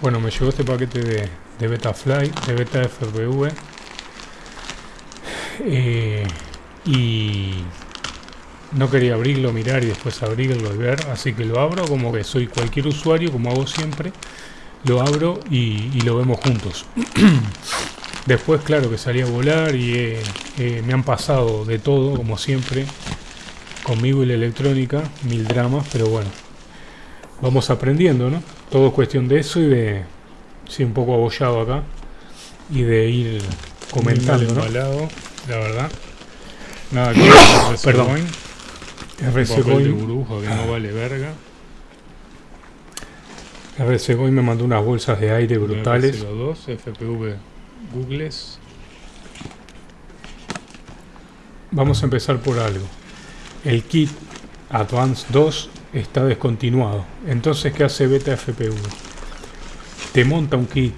Bueno, me llegó este paquete de, de Betafly, de Beta FPV. Eh, y no quería abrirlo, mirar y después abrirlo y ver, así que lo abro como que soy cualquier usuario, como hago siempre. Lo abro y, lo vemos juntos. después, claro, que salí a volar y eh, eh, me han pasado de todo, como siempre, conmigo y la electrónica, mil dramas, pero bueno, vamos aprendiendo, ¿no? Todo es cuestión de eso y de... Sí, un poco abollado acá. Y de ir comentando, ¿no? la verdad. Nada que Perdón. RC Coin. de burbuja que no vale verga. RC Coin me mandó unas bolsas de aire brutales. RC2, FPV Googles. Vamos a empezar por algo. El kit Advance 2 está descontinuado. Entonces, ¿qué hace Beta FPV? Te monta un kit.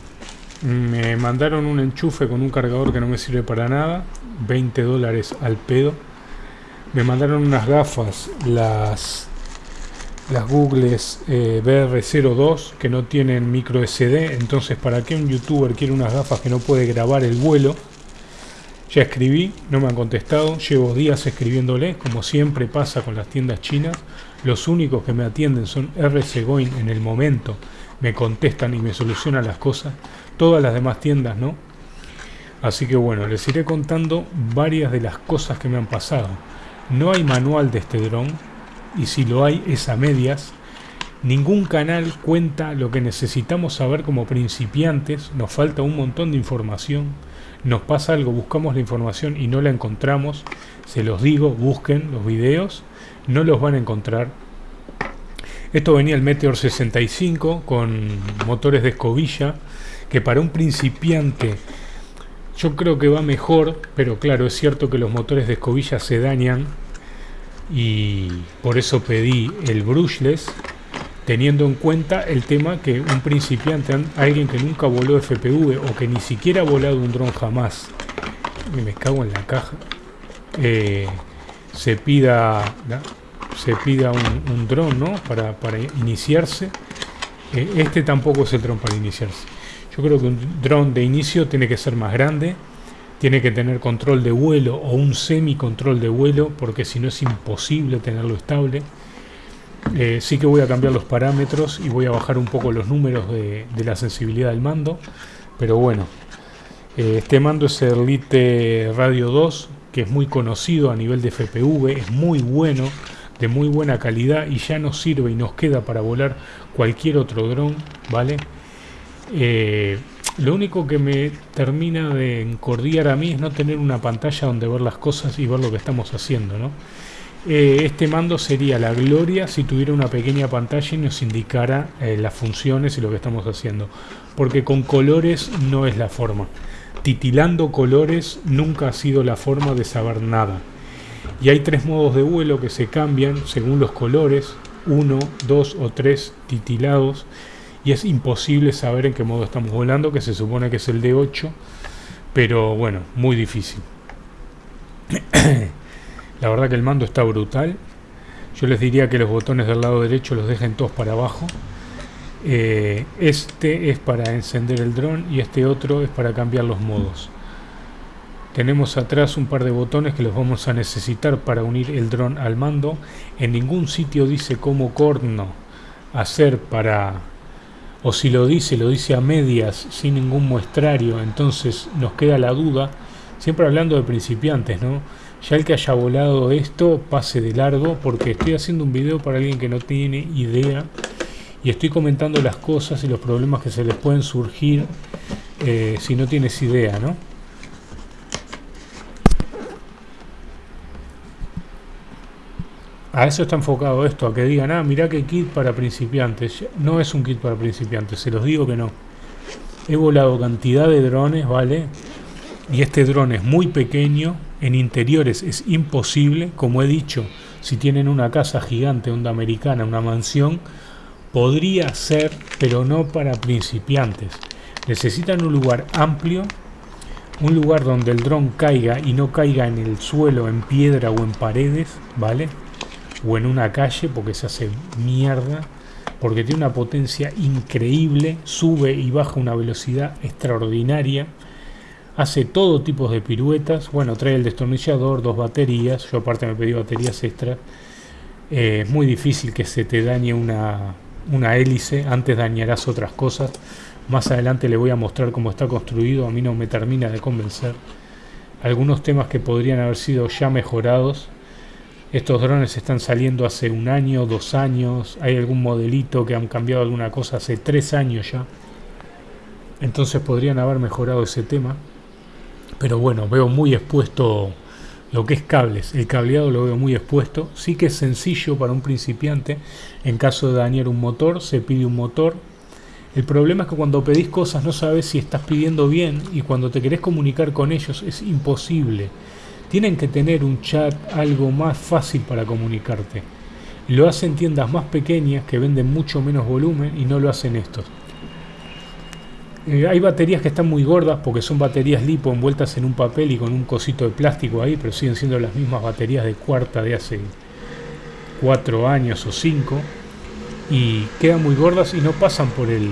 Me mandaron un enchufe con un cargador que no me sirve para nada. 20 dólares al pedo. Me mandaron unas gafas, las las Googles eh, BR02 que no tienen micro SD. Entonces, ¿para qué un youtuber quiere unas gafas que no puede grabar el vuelo? Ya escribí, no me han contestado, llevo días escribiéndole, como siempre pasa con las tiendas chinas. Los únicos que me atienden son RC Goin en el momento, me contestan y me solucionan las cosas. Todas las demás tiendas no. Así que bueno, les iré contando varias de las cosas que me han pasado. No hay manual de este dron, y si lo hay es a medias. Ningún canal cuenta lo que necesitamos saber como principiantes, nos falta un montón de información nos pasa algo, buscamos la información y no la encontramos, se los digo, busquen los videos, no los van a encontrar. Esto venía el Meteor 65 con motores de escobilla, que para un principiante yo creo que va mejor, pero claro, es cierto que los motores de escobilla se dañan y por eso pedí el brushless teniendo en cuenta el tema que un principiante, alguien que nunca voló FPV o que ni siquiera ha volado un dron jamás, me cago en la caja, eh, se pida se pida un, dron ¿no? para, para iniciarse. Eh, este tampoco es el dron para iniciarse. Yo creo que un dron de inicio tiene que ser más grande, tiene que tener control de vuelo o un semi control de vuelo, porque si no es imposible tenerlo estable. Eh, sí que voy a cambiar los parámetros y voy a bajar un poco los números de, la sensibilidad del mando. Pero bueno, eh, este mando es el Lite Radio 2, que es muy conocido a nivel de FPV, es muy bueno, de muy buena calidad y ya nos sirve y nos queda para volar cualquier otro dron, ¿vale? Eh, lo único que me termina de encordiar a mí es no tener una pantalla donde ver las cosas y ver lo que estamos haciendo, ¿no? Eh, este mando sería la gloria si tuviera una pequeña pantalla y nos indicara eh, las funciones y lo que estamos haciendo. Porque con colores no es la forma. Titilando colores nunca ha sido la forma de saber nada. Y hay tres modos de vuelo que se cambian según los colores. Uno, dos o tres titilados. Y es imposible saber en qué modo estamos volando, que se supone que es el de 8. Pero bueno, muy difícil. La verdad que el mando está brutal. Yo les diría que los botones del lado derecho los dejen todos para abajo. Eh, este es para encender el dron y este otro es para cambiar los modos. Tenemos atrás un par de botones que los vamos a necesitar para unir el dron al mando. En ningún sitio dice cómo corno hacer para... O si lo dice, lo dice a medias, sin ningún muestrario. Entonces nos queda la duda. Siempre hablando de principiantes, ¿no? Ya el que haya volado esto pase de largo porque estoy haciendo un video para alguien que no tiene idea y estoy comentando las cosas y los problemas que se les pueden surgir eh, si no tienes idea, ¿no? A eso está enfocado esto, a que digan, ah, mirá qué kit para principiantes. No es un kit para principiantes, se los digo que no. He volado cantidad de drones, ¿vale? Y este dron es muy pequeño, en interiores es imposible, como he dicho, si tienen una casa gigante, onda americana, una mansión, podría ser, pero no para principiantes. Necesitan un lugar amplio, un lugar donde el dron caiga y no caiga en el suelo, en piedra o en paredes, ¿vale? O en una calle porque se hace mierda. porque tiene una potencia increíble, sube y baja una velocidad extraordinaria, hace todo tipo de piruetas, bueno, trae el destornillador, dos baterías, yo aparte me pedí baterías extra, eh, es muy difícil que se te dañe una, una hélice, antes dañarás otras cosas, más adelante le voy a mostrar cómo está construido, a mí no me termina de convencer, algunos temas que podrían haber sido ya mejorados, estos drones están saliendo hace un año, dos años, hay algún modelito que han cambiado alguna cosa hace tres años ya. Entonces podrían haber mejorado ese tema. Pero bueno, veo muy expuesto lo que es cables. El cableado lo veo muy expuesto. Sí que es sencillo para un principiante. En caso de dañar un motor, se pide un motor. El problema es que cuando pedís cosas no sabes si estás pidiendo bien y cuando te querés comunicar con ellos es imposible tienen que tener un chat algo más fácil para comunicarte. Lo hacen tiendas más pequeñas que venden mucho menos volumen y no lo hacen estos. Eh, hay baterías que están muy gordas porque son baterías lipo envueltas en un papel y con un cosito de plástico ahí, pero siguen siendo las mismas baterías de cuarta de hace 4 años o 5 y quedan muy gordas y no pasan por el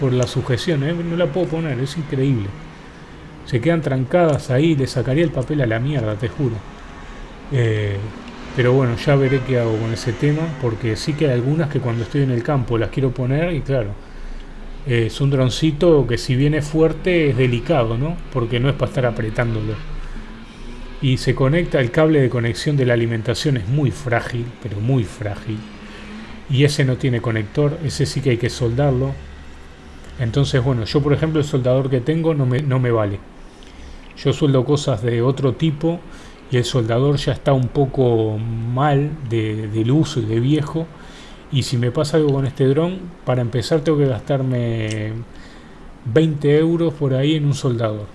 por la sujeción, ¿eh? no la puedo poner, es increíble se quedan trancadas ahí, le sacaría el papel a la mierda, te juro. Eh, pero bueno, ya veré qué hago con ese tema, porque sí que hay algunas que cuando estoy en el campo las quiero poner y claro, es un droncito que si viene fuerte es delicado, ¿no? Porque no es para estar apretándolo. Y se conecta, el cable de conexión de la alimentación es muy frágil, pero muy frágil. Y ese no tiene conector, ese sí que hay que soldarlo. Entonces, bueno, yo por ejemplo el soldador que tengo no me, no me vale. Yo sueldo cosas de otro tipo y el soldador ya está un poco mal de, del uso y de viejo. Y si me pasa algo con este dron, para empezar tengo que gastarme 20 euros por ahí en un soldador.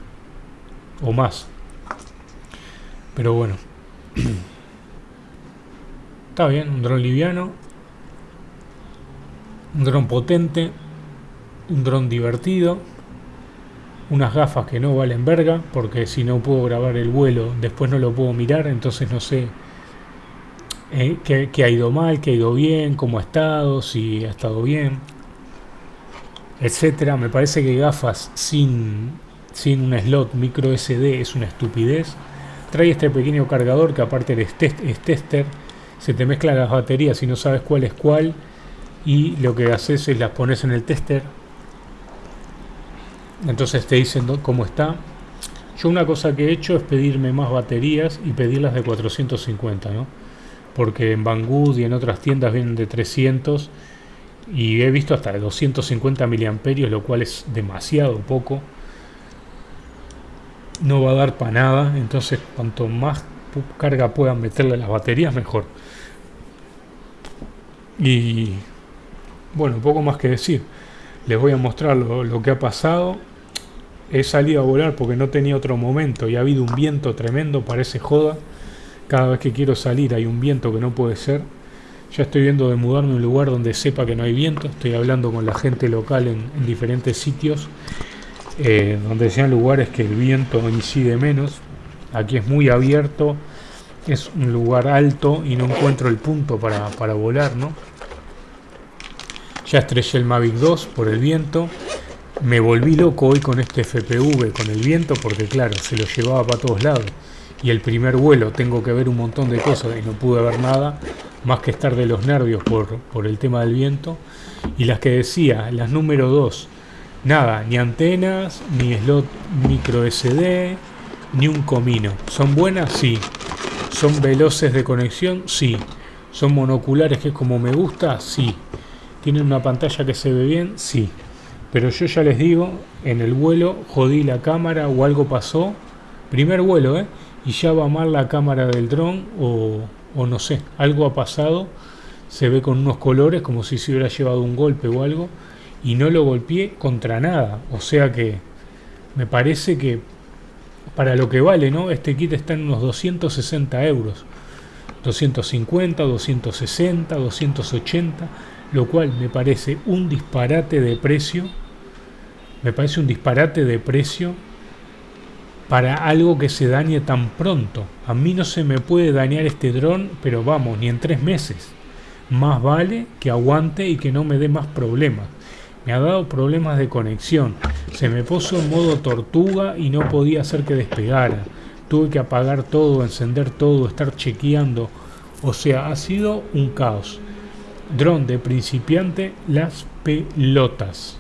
O más. Pero bueno. Está bien, un dron liviano. Un dron potente. Un dron divertido unas gafas que no valen verga, porque si no puedo grabar el vuelo, después no lo puedo mirar, entonces no sé eh, qué, ha ido mal, qué ha ido bien, cómo ha estado, si ha estado bien, etcétera. Me parece que gafas sin, sin un slot micro SD es una estupidez. Trae este pequeño cargador que aparte es, es tester, se te mezclan las baterías y no sabes cuál es cuál, y lo que haces es las pones en el tester entonces te dicen cómo está. Yo una cosa que he hecho es pedirme más baterías y pedirlas de 450, ¿no? Porque en Banggood y en otras tiendas vienen de 300 y he visto hasta de 250 miliamperios, lo cual es demasiado poco. No va a dar para nada, entonces cuanto más carga puedan meterle las baterías, mejor. Y bueno, poco más que decir. Les voy a mostrar lo, lo que ha pasado he salido a volar porque no tenía otro momento y ha habido un viento tremendo, parece joda. Cada vez que quiero salir hay un viento que no puede ser. Ya estoy viendo de mudarme a un lugar donde sepa que no hay viento. Estoy hablando con la gente local en, diferentes sitios, eh, donde sean lugares que el viento incide menos. Aquí es muy abierto, es un lugar alto y no encuentro el punto para, para volar, ¿no? Ya estrellé el Mavic 2 por el viento. Me volví loco hoy con este FPV, con el viento, porque claro, se lo llevaba para todos lados. Y el primer vuelo tengo que ver un montón de cosas y no pude ver nada, más que estar de los nervios por, por el tema del viento. Y las que decía, las número 2, nada, ni antenas, ni slot micro SD, ni un comino. ¿Son buenas? Sí. ¿Son veloces de conexión? Sí. ¿Son monoculares que es como me gusta? Sí. ¿Tienen una pantalla que se ve bien? Sí. Pero yo ya les digo, en el vuelo jodí la cámara o algo pasó. Primer vuelo, ¿eh? Y ya va mal la cámara del dron o, o no sé, algo ha pasado. Se ve con unos colores como si se hubiera llevado un golpe o algo. Y no lo golpeé contra nada. O sea que me parece que para lo que vale, ¿no? Este kit está en unos 260 euros. 250, 260, 280 lo cual me parece un disparate de precio, me parece un disparate de precio para algo que se dañe tan pronto. A mí no se me puede dañar este dron, pero vamos, ni en tres meses. más vale que aguante y que no me dé más problemas. Me ha dado problemas de conexión. Se me puso en modo tortuga y no podía hacer que despegara. Tuve que apagar todo, encender todo, estar chequeando. O sea, ha sido un caos. Dron de principiante, las pelotas.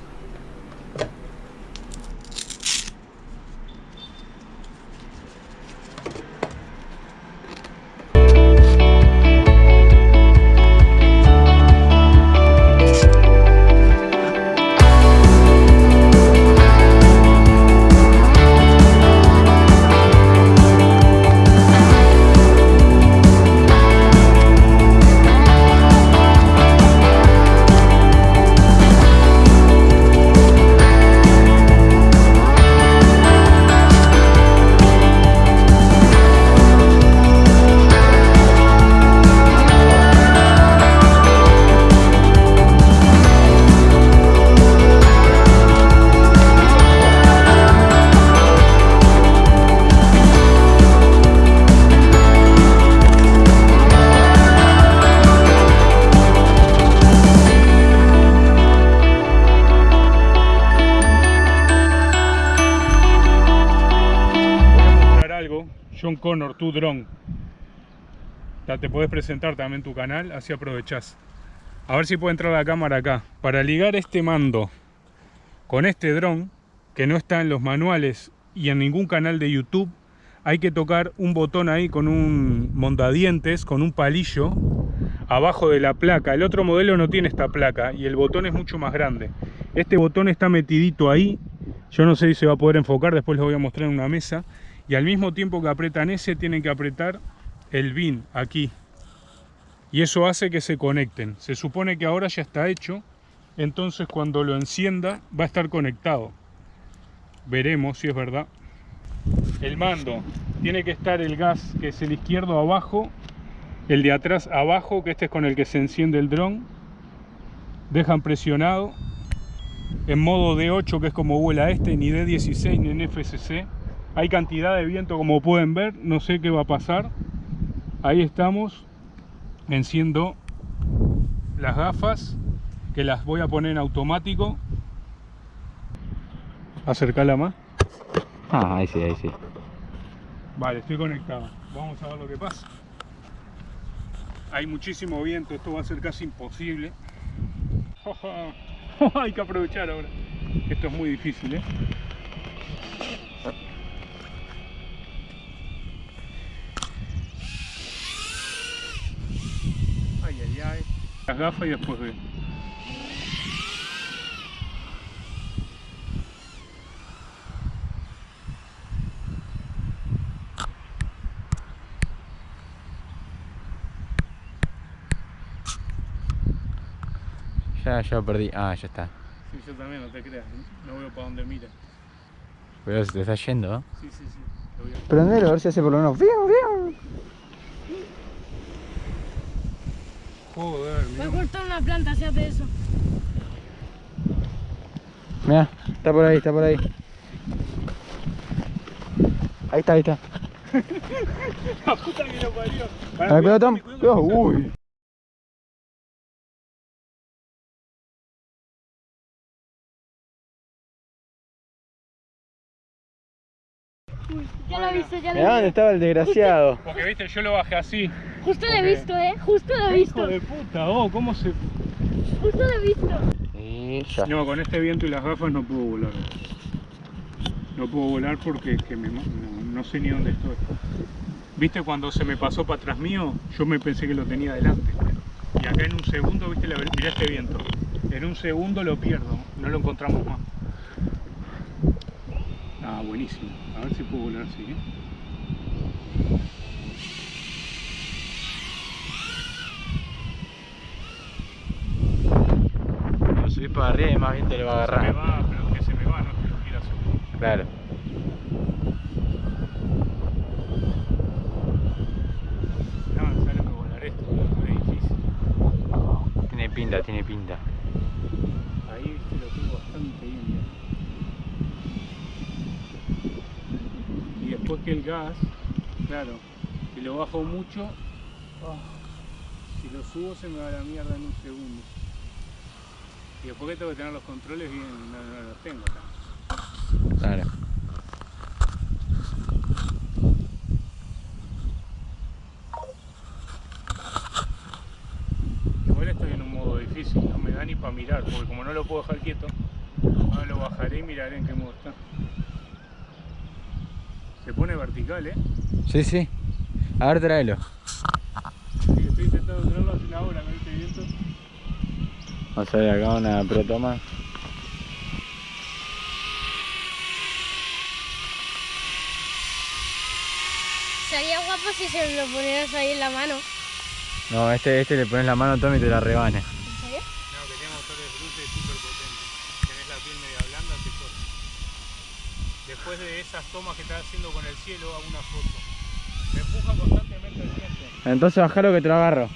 Tu dron. Te puedes presentar también tu canal, así aprovechás. A ver si puede entrar la cámara acá. Para ligar este mando con este dron, que no está en los manuales y en ningún canal de YouTube, hay que tocar un botón ahí con un mondadientes, con un palillo, abajo de la placa. El otro modelo no tiene esta placa y el botón es mucho más grande. Este botón está metidito ahí. Yo no sé si se va a poder enfocar, después les voy a mostrar en una mesa y al mismo tiempo que apretan ese tienen que apretar el BIN aquí. Y eso hace que se conecten. Se supone que ahora ya está hecho. Entonces cuando lo encienda va a estar conectado. Veremos si es verdad. El mando. Tiene que estar el gas que es el izquierdo abajo el de atrás abajo que este es con el que se enciende el dron. Dejan presionado. En modo D8 que es como vuela este ni D16 ni en FCC hay cantidad de viento como pueden ver, no sé qué va a pasar. Ahí estamos, enciendo las gafas, que las voy a poner en automático. Acercala más. Ah, ahí sí, ahí sí. Vale, estoy conectado. Vamos a ver lo que pasa. Hay muchísimo viento, esto va a ser casi imposible. Hay que aprovechar ahora. Esto es muy difícil, ¿eh? Las gafas y después ve. Ya, ya perdí. Ah, ya está. Sí, yo también, no te creas. No veo para dónde mira. Pero se te está yendo, ¿eh? Sí, sí, sí. Prendelo, a ver si hace por lo menos. ¡Fiu, fiu! Joder, Voy a cortar una planta si hace eso. Mira, está por ahí, está por ahí. Ahí está, ahí está. La puta que lo parió. A ver, cuidado, Tom. Uy. ya lo he visto, ya lo he Mirá dónde estaba el desgraciado. Porque viste, yo lo bajé así. Justo lo he visto, eh. Justo lo he visto. Hijo de puta, oh, ¿cómo se...? Justo lo he visto. Y ya. No, con este viento y las gafas no puedo volar. No puedo volar porque que me, no, no sé ni dónde estoy. ¿Viste cuando se me pasó para atrás mío? Yo me pensé que lo tenía delante. Y acá en un segundo, viste, la, mirá este viento. En un segundo lo pierdo, no lo encontramos más. Ah, buenísimo. A ver si puedo volar así, ¿eh? Cuando subís para arriba y más bien te le va a agarrar. Se me va, pero que se me va, no que lo quiera hacer. Claro. No, sale que volar esto, es difícil. Tiene pinta, tiene pinta. Ahí viste lo tengo bastante bien ya. Que el gas, claro, si lo bajo mucho, ah, Si lo subo se me va a la mierda en un segundo. Y después que tengo que tener los controles bien, no, no los tengo acá. Claro. Igual estoy en un modo difícil, no me da ni para mirar, porque como no lo puedo dejar quieto, ahora lo bajaré y miraré en qué modo está. Se vertical, ¿eh? Sí, sí. A ver, tráelo. Sí, estoy intentando tenerlo hace una hora con este viento. Vamos a ver acá una pro toma. Sería guapo si se lo ponieras ahí en la mano. No, este, este le pones la mano Tommy y te la rebana. ¿En serio? No, que tiene motores brutos y súper potentes. Tenés la piel media blanda, te corta. Después de esas tomas que estás haciendo con el cielo, hago una foto. Me empuja constantemente el viento. Entonces bajalo que te lo agarro.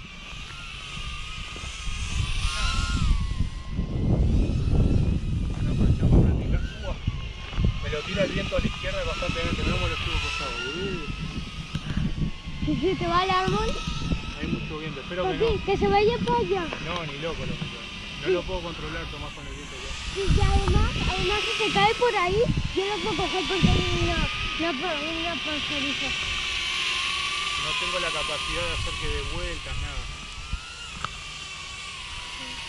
Me lo tira el viento a la izquierda constantemente. Mirá cómo lo estuvo. Que se te va al árbol. Hay mucho viento. Espero que no. que se vaya para allá. No, ni loco lo meto. No lo puedo controlar, Tomás, con el viento ya. Y además, además si se cae por ahí, yo lo puedo coger porque hay una, una. No tengo la capacidad de hacer que dé vueltas, nada.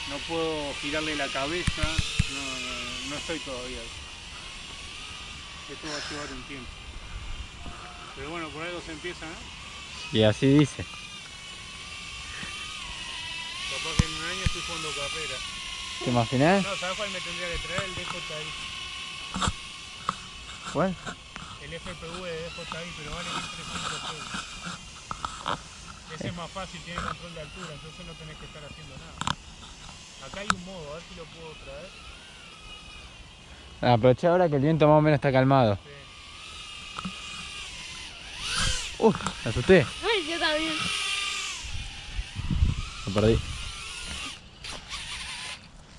No puedo girarle la cabeza, no, no, no estoy todavía. Esto va a llevar un tiempo. Pero bueno, por algo se empieza, ¿no? Y así dice. Capaz que en un año estoy jugando carrera. ¿Te imaginas? No, ¿sabes cuál me tendría que traer? El DJI. ¿Cuál? El FPV de DJI, pero vale 1300 euros. Ese es más fácil, tiene control de altura, entonces no tenés que estar haciendo nada. Acá hay un modo, a ver si lo puedo traer. Aprovecha ahora que el viento más o menos está calmado. Sí. Uh, me asusté. Ay, yo también. Lo perdí.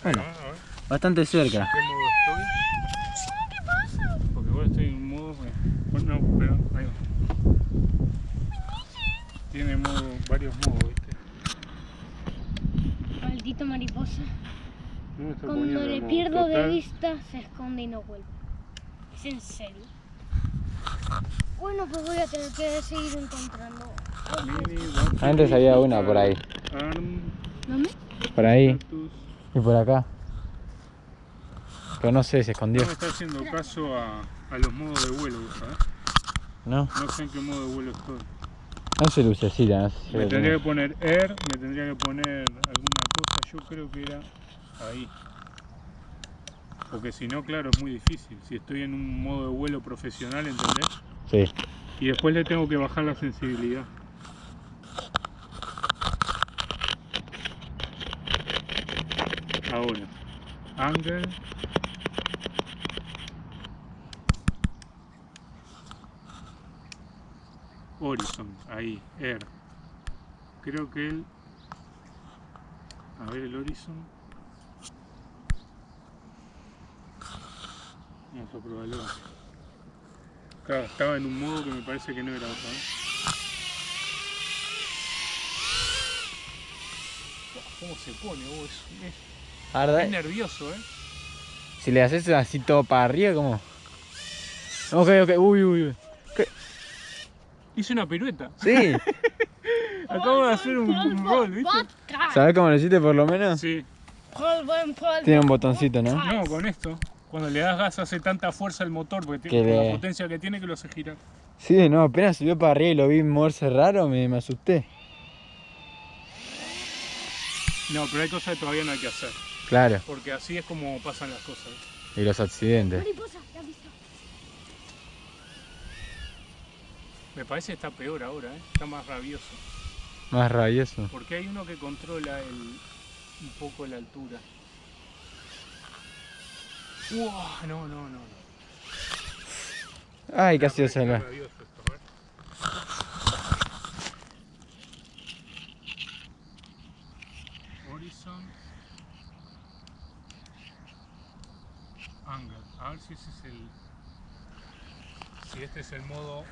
Bueno, Ahí va, a ver. bastante cerca. ¿Qué modo estoy? ¿Qué pasa? Porque igual estoy en modo. eh, Bueno, no, pero ahí va. Tiene modo, varios modos, ¿viste? Maldito mariposa. Cuando le pierdo de vista, se esconde y no vuelve. ¿Es en serio? Bueno, pues voy a tener que seguir encontrando. Antes había una por ahí. ¿Dónde? Por ahí Cactus. Y por acá. Pero no sé, se escondió. No me está haciendo caso a, a los modos de vuelo, ¿sabes? No, No sé en qué modo de vuelo estoy. no se lucecita, no sé si Me tendría que poner Air, me tendría que poner alguna cosa, yo creo que era ahí. Porque si no, claro, es muy difícil. Si estoy en un modo de vuelo profesional, ¿entendés? Sí. Y después le tengo que bajar la sensibilidad. Ahora, angle. Horizon, ahí, air. Creo que el. A ver el horizon. Vamos a probarlo. Claro, estaba en un modo que me parece que no era otra. ¿Cómo se pone? Oh, es- Arda- es nervioso, ¿eh? Si le haces así todo para arriba, ¿cómo? Ok, ok, uy, uy, uy. Hice una pirueta. Sí, Acabo de hacer un, un roll, ¿viste? ¿sabes cómo lo hiciste por lo menos? Sí. Tiene un botoncito, ¿no? No, con esto. Cuando le das gas hace tanta fuerza al motor, porque Que tiene le- la potencia que tiene que lo hace girar. Sí, no, apenas subió para arriba y lo vi moverse raro, me, me asusté. No, pero hay cosas que todavía no hay que hacer. Claro, Porque así es como pasan las cosas. y los accidentes. Mariposa, ¿la has visto? Me parece que está peor ahora, ¿eh? Está más rabioso. Más rabioso. Porque hay uno que controla el, un poco la altura. No, no, no. no. Ay, casi lo Está si ese es el... Si este es el modo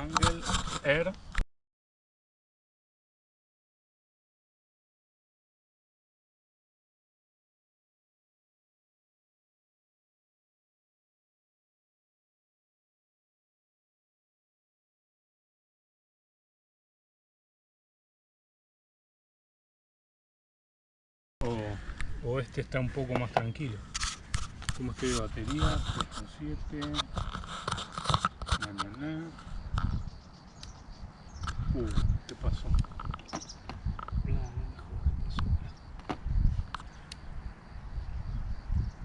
Angle Air. o este está un poco más tranquilo. ¿Cómo estoy de batería? 3.7. Na, na, na. Uh, ¿qué pasó?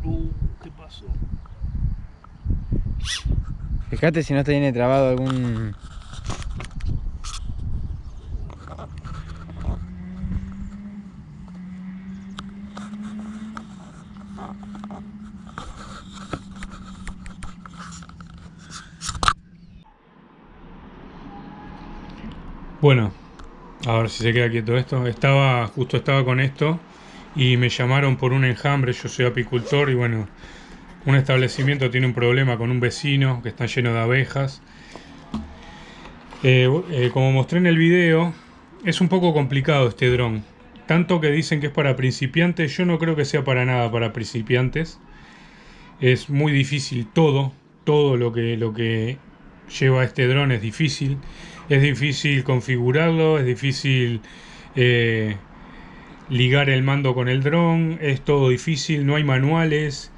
Uh, ¿qué pasó? Fíjate si no te viene trabado algún... Bueno, a si se queda quieto esto. Estaba, justo estaba con esto y me llamaron por un enjambre. Yo soy apicultor y bueno, un establecimiento tiene un problema con un vecino que está lleno de abejas. Eh, eh, como mostré en el video, es un poco complicado este dron. Tanto que dicen que es para principiantes, yo no creo que sea para nada para principiantes. Es muy difícil todo, todo lo que, lo que lleva este dron es difícil. Es difícil configurarlo, es difícil eh, ligar el mando con el dron, es todo difícil, no hay manuales.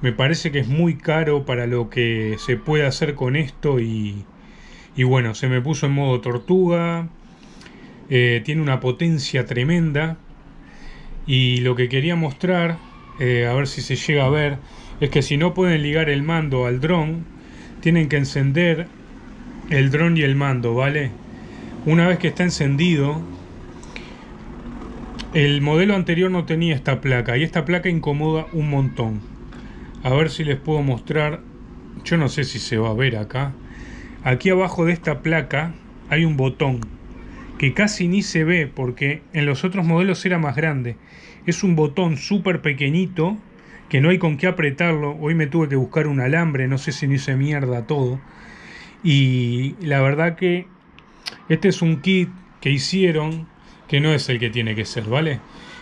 Me parece que es muy caro para lo que se puede hacer con esto y, y bueno, se me puso en modo tortuga. Eh, tiene una potencia tremenda. Y lo que quería mostrar, eh, a ver si se llega a ver, es que si no pueden ligar el mando al dron, tienen que encender el dron y el mando, ¿vale? Una vez que está encendido, el modelo anterior no tenía esta placa y esta placa incomoda un montón. A ver si les puedo mostrar, yo no sé si se va a ver acá. Aquí abajo de esta placa hay un botón que casi ni se ve porque en los otros modelos era más grande. Es un botón súper pequeñito que no hay con qué apretarlo. Hoy me tuve que buscar un alambre, no sé si no hice mierda todo. Y la verdad que este es un kit que hicieron que no es el que tiene que ser, ¿vale?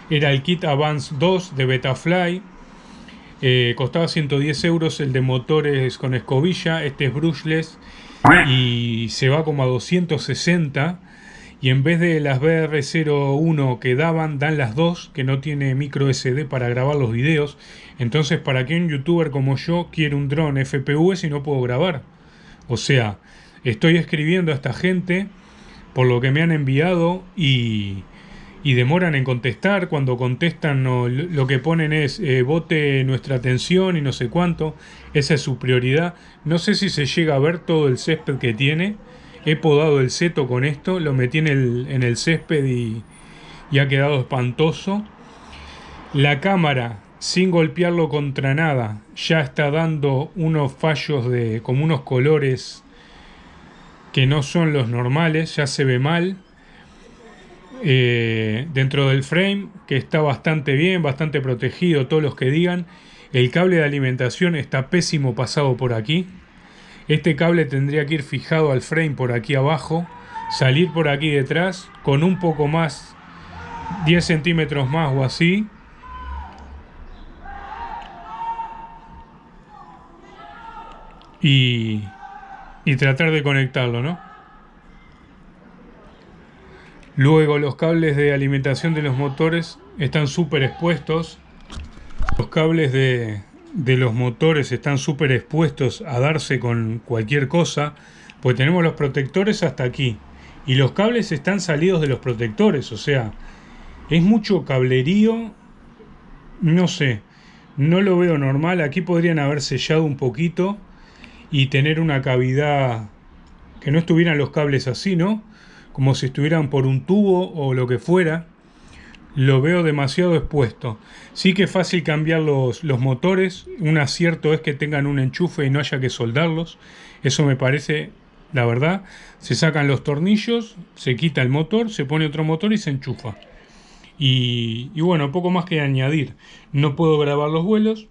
Era el kit Advance 2 de Betafly. Eh, costaba 110 euros el de motores con escobilla. Este es brushless y se va como a 260 y en vez de las BR01 que daban, dan las dos, que no tiene micro SD para grabar los videos. Entonces, ¿para qué un youtuber como yo quiere un dron FPV si no puedo grabar? O sea, estoy escribiendo a esta gente por lo que me han enviado y, y demoran en contestar. Cuando contestan lo que ponen es eh, vote nuestra atención y no sé cuánto. Esa es su prioridad. No sé si se llega a ver todo el césped que tiene. He podado el seto con esto, lo metí en el, en el césped y, y ha quedado espantoso. La cámara, sin golpearlo contra nada, ya está dando unos fallos de como unos colores que no son los normales, ya se ve mal. Eh, dentro del frame, que está bastante bien, bastante protegido, todos los que digan. El cable de alimentación está pésimo pasado por aquí. Este cable tendría que ir fijado al frame por aquí abajo, salir por aquí detrás con un poco más, 10 centímetros más o así. Y, y tratar de conectarlo, ¿no? Luego los cables de alimentación de los motores están súper expuestos. Los cables de, de los motores están súper expuestos a darse con cualquier cosa, pues tenemos los protectores hasta aquí y los cables están salidos de los protectores, o sea, es mucho cablerío, no sé, no lo veo normal, aquí podrían haber sellado un poquito y tener una cavidad que no estuvieran los cables así, ¿no? Como si estuvieran por un tubo o lo que fuera lo veo demasiado expuesto. Sí que es fácil cambiar los, los, motores, un acierto es que tengan un enchufe y no haya que soldarlos, eso me parece, la verdad, se sacan los tornillos, se quita el motor, se pone otro motor y se enchufa. Y, y bueno, poco más que añadir, no puedo grabar los vuelos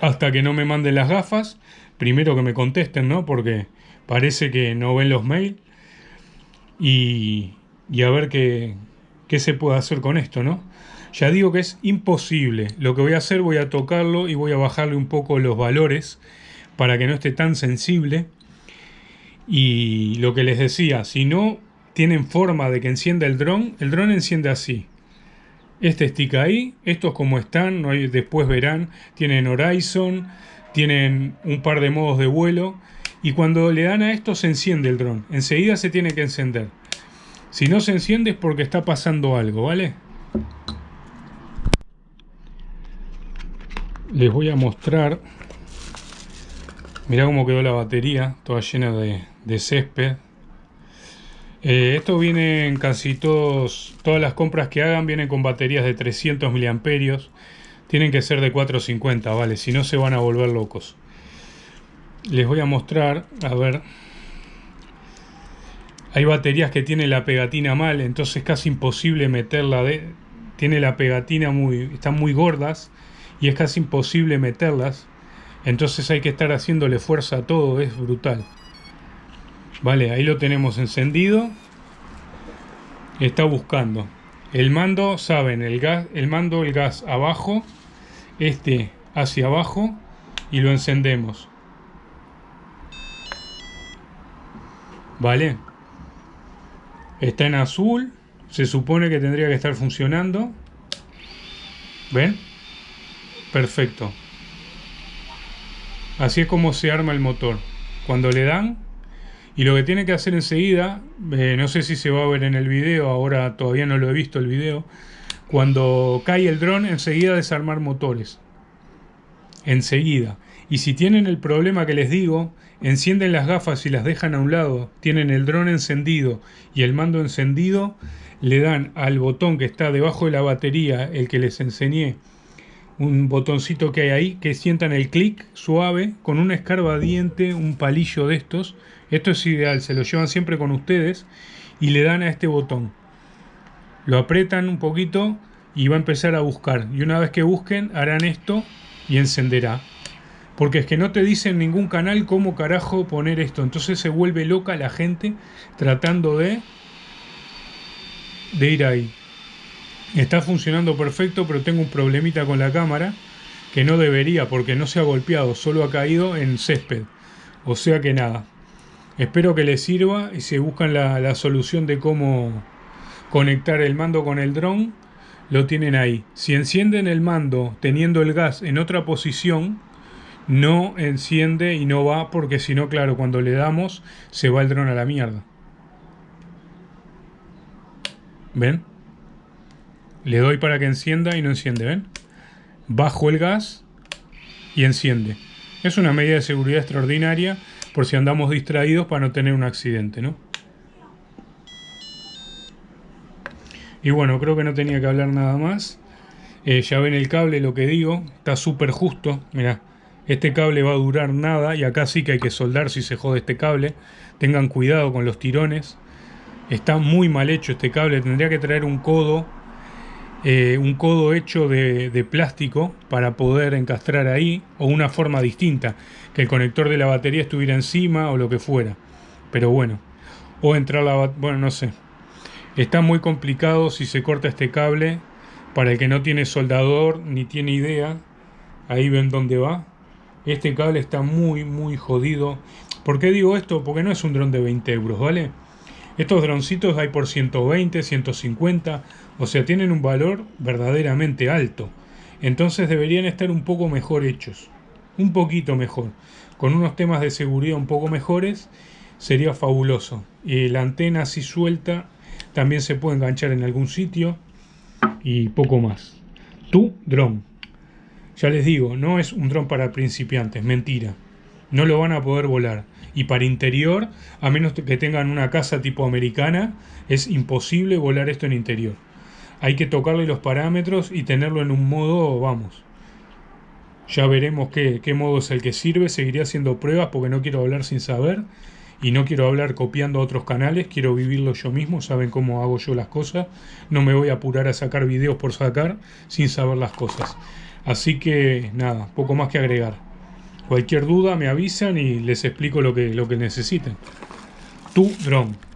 hasta que no me manden las gafas, primero que me contesten, ¿no? Porque parece que no ven los mails y, y a ver qué qué se puede hacer con esto, ¿no? Ya digo que es imposible. Lo que voy a hacer, voy a tocarlo y voy a bajarle un poco los valores para que no esté tan sensible. Y lo que les decía, si no tienen forma de que encienda el dron, el dron enciende así. este stick ahí, estos como están, después verán, tienen Horizon, tienen un par de modos de vuelo y cuando le dan a esto se enciende el dron, enseguida se tiene que encender. Si no se enciende es porque está pasando algo, ¿vale? Les voy a mostrar, mirá cómo quedó la batería, toda llena de, césped. Eh, esto viene en casi todos, todas las compras que hagan vienen con baterías de 300 miliamperios. Tienen que ser de 450, vale, si no se van a volver locos. Les voy a mostrar, a ver. Hay baterías que tienen la pegatina mal, entonces es casi imposible meterla de... Tiene la pegatina muy... están muy gordas y es casi imposible meterlas. Entonces hay que estar haciéndole fuerza a todo, es brutal. Vale, ahí lo tenemos encendido. Está buscando. El mando, saben, el gas, el mando, el gas abajo, este hacia abajo y lo encendemos. Vale. Está en azul. Se supone que tendría que estar funcionando. ¿Ven? Perfecto. Así es como se arma el motor. Cuando le dan, y lo que tiene que hacer enseguida, eh, no sé si se va a ver en el video, ahora todavía no lo he visto el video, cuando cae el dron, enseguida desarmar motores. Enseguida. Y si tienen el problema que les digo, encienden las gafas y las dejan a un lado, tienen el dron encendido y el mando encendido, le dan al botón que está debajo de la batería, el que les enseñé, un botoncito que hay ahí, que sientan el clic suave con un escarbadiente, un palillo de estos, esto es ideal, se lo llevan siempre con ustedes y le dan a este botón. Lo apretan un poquito y va a empezar a buscar. Y una vez que busquen, harán esto y encenderá. Porque es que no te dicen en ningún canal cómo carajo poner esto. Entonces se vuelve loca la gente tratando de, de ir ahí. Está funcionando perfecto, pero tengo un problemita con la cámara que no debería porque no se ha golpeado, solo ha caído en césped. O sea que nada, Espero que les sirva y si buscan la, solución de cómo conectar el mando con el dron, lo tienen ahí. Si encienden el mando teniendo el gas en otra posición, no enciende y no va porque si no, claro, cuando le damos se va el dron a la mierda. ¿Ven? Le doy para que encienda y no enciende, ¿ven? Bajo el gas y enciende. Es una medida de seguridad extraordinaria por si andamos distraídos para no tener un accidente, ¿no? Y bueno, creo que no tenía que hablar nada más. Eh, ya ven el cable, lo que digo, está súper justo. Mira, este cable va a durar nada y acá sí que hay que soldar si se jode este cable. Tengan cuidado con los tirones. Está muy mal hecho este cable, tendría que traer un codo eh, un codo hecho de, plástico para poder encastrar ahí o una forma distinta, que el conector de la batería estuviera encima o lo que fuera. Pero bueno, o entrar la bueno, no sé. Está muy complicado si se corta este cable para el que no tiene soldador ni tiene idea. Ahí ven dónde va. Este cable está muy muy jodido. ¿Por qué digo esto? Porque no es un dron de 20 euros, ¿vale? Estos droncitos hay por 120, 150, o sea, tienen un valor verdaderamente alto. Entonces deberían estar un poco mejor hechos, un poquito mejor. Con unos temas de seguridad un poco mejores, sería fabuloso. Y la antena así suelta también se puede enganchar en algún sitio y poco más. Tu dron. Ya les digo, no es un dron para principiantes, mentira. No lo van a poder volar y para interior, a menos que tengan una casa tipo americana, es imposible volar esto en interior. Hay que tocarle los parámetros y tenerlo en un modo, vamos. Ya veremos qué, qué modo es el que sirve, seguiré haciendo pruebas porque no quiero hablar sin saber y no quiero hablar copiando a otros canales, quiero vivirlo yo mismo, saben cómo hago yo las cosas, no me voy a apurar a sacar videos por sacar sin saber las cosas. Así que nada, poco más que agregar. Cualquier duda me avisan y les explico lo que, lo que necesiten. Tu drone.